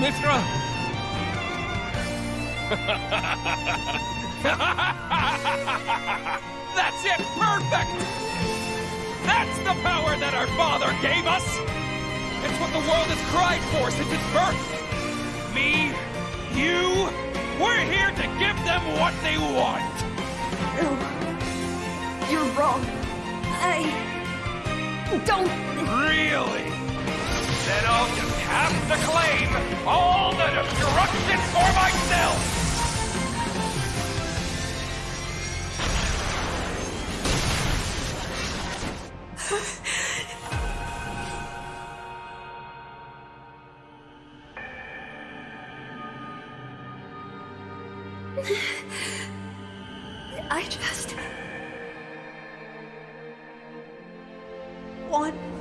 Mithra! That's it! Perfect! That's the power that our father gave us! It's what the world has cried for since its birth! Me, you, we're here to give them what they want! No. You're wrong. I... don't... Really? Then I'll have to claim all the destruction for myself! I just... want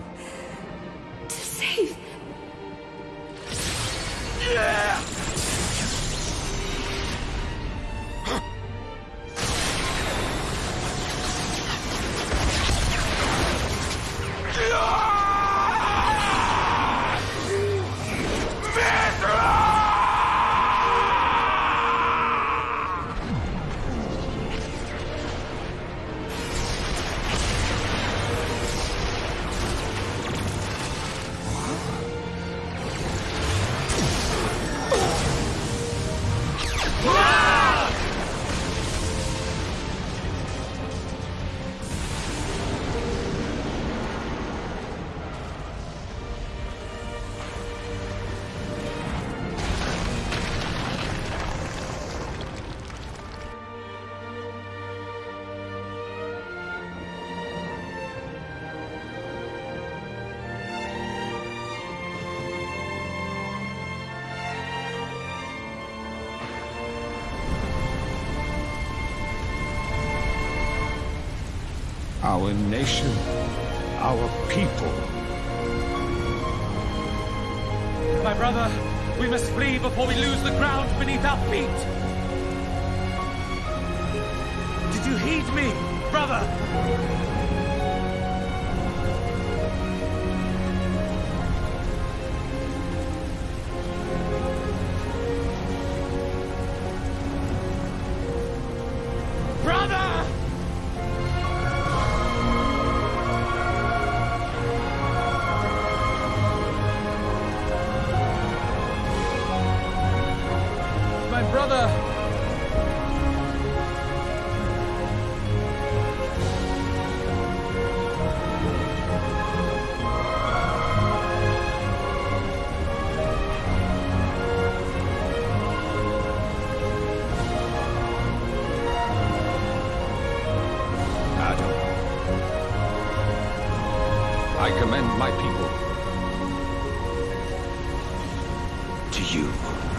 our nation, our people. My brother, we must flee before we lose the ground beneath our feet! Did you heed me, brother? I commend my people to you.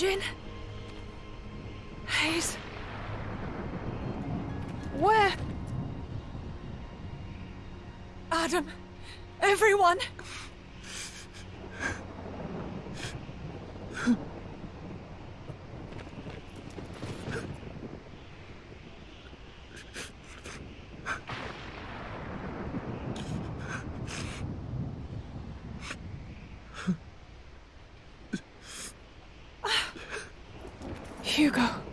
Jin? Hayes? Where? Adam? Everyone? 我。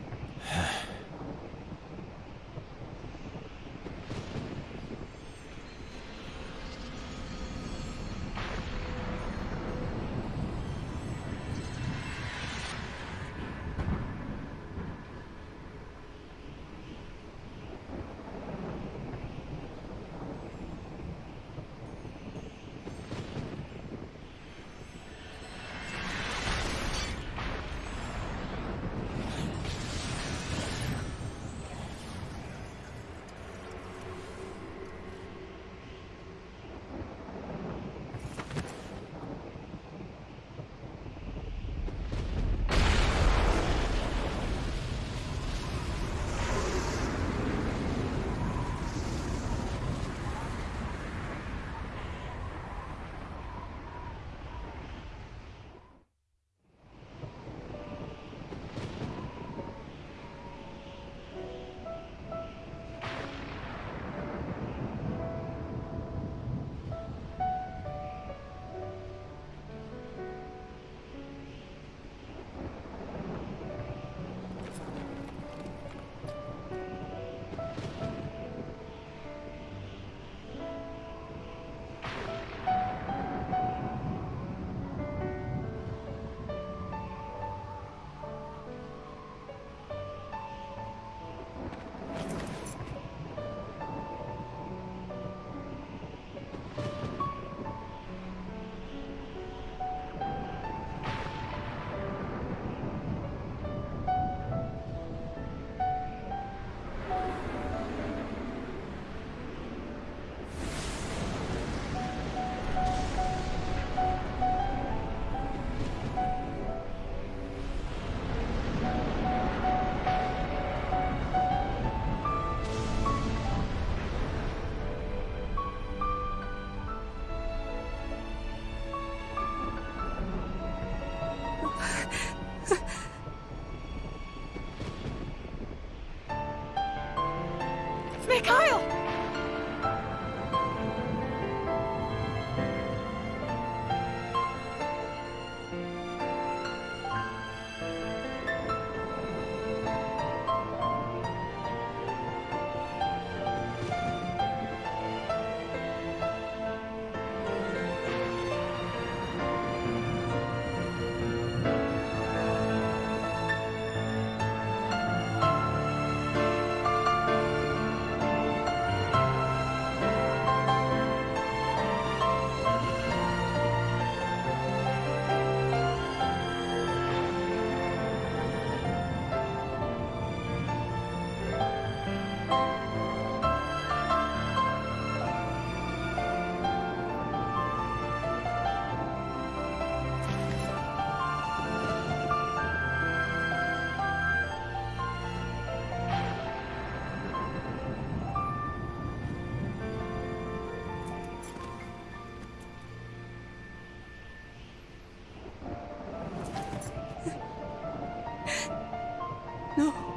No.